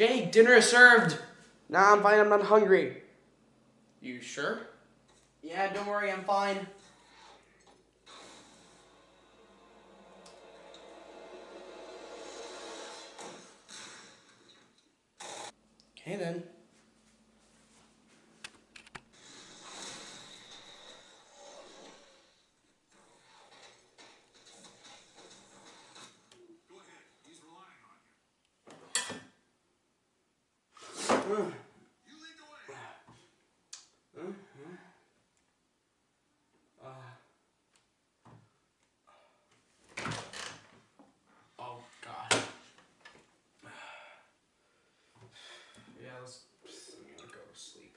Jake, dinner is served. Nah, I'm fine. I'm not hungry. You sure? Yeah, don't worry. I'm fine. Okay then. Ugh. Oh God. Yeah, let's. I'm gonna go to sleep.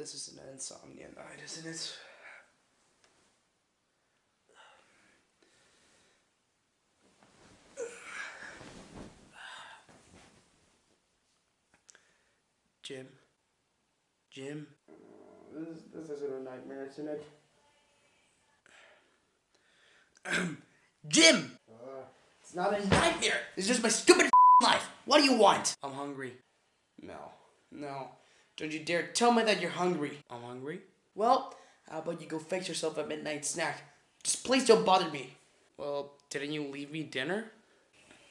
This is an insomnia night, isn't it? Jim? Jim? This, this isn't a nightmare, isn't it? Jim! Uh, it's not a Nightmare! It's just my stupid life. What do you want? I'm hungry. No. No. Don't you dare tell me that you're hungry. I'm hungry. Well, how about you go fix yourself a midnight snack? Just please don't bother me. Well, didn't you leave me dinner?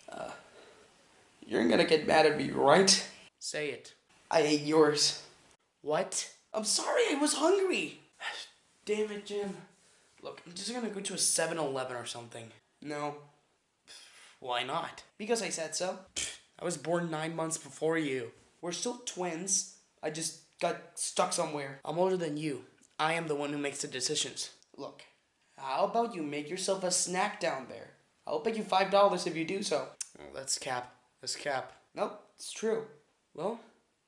Uh, you're gonna get mad at me, right? Say it. I ate yours. What? I'm sorry, I was hungry. Damn it, Jim. Look, I'm just gonna go to a 7 Eleven or something. No, Why not? because I said so. I was born nine months before you. We're still twins. I just got stuck somewhere. I'm older than you. I am the one who makes the decisions. Look, how about you make yourself a snack down there? I'll pay you five dollars if you do so. Oh, that's cap. That's cap. Nope, it's true. Well,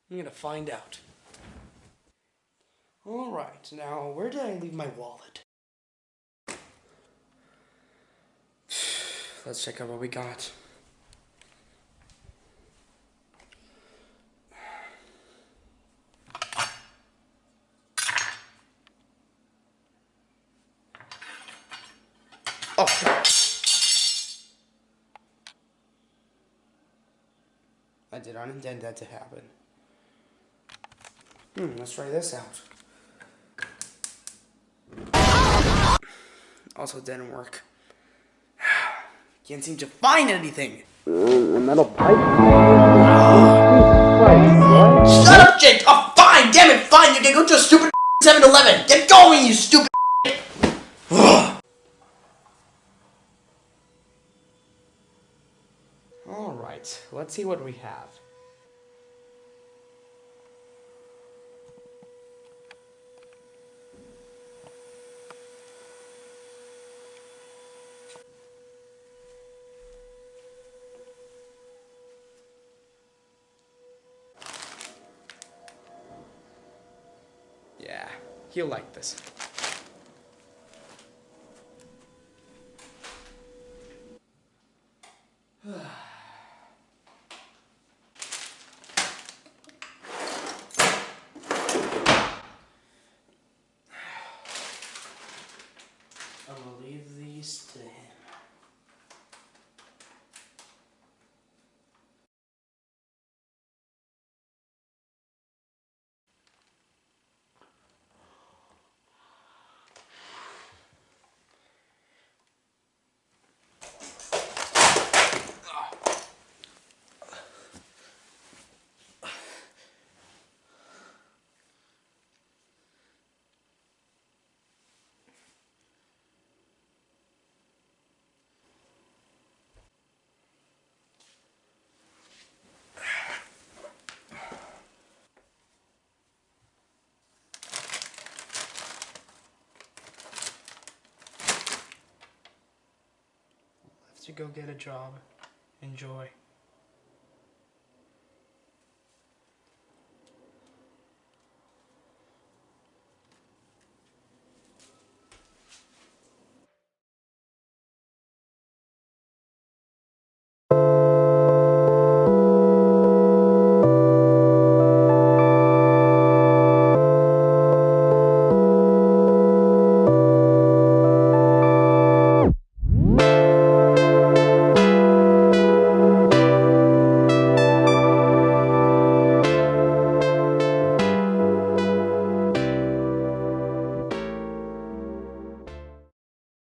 I'm gonna find out. All right, now where did I leave my wallet? Let's check out what we got. Oh, I did not intend that to happen. Hmm, let's try this out. Also didn't work. Can't seem to find anything. A metal pipe? Shut up, Jake! Oh, fine! Damn it, fine! You can go to a stupid 7 Eleven! Get going, you stupid! Alright, let's see what we have. Yeah, he'll like this. I will leave these to him. Have to go get a job. Enjoy.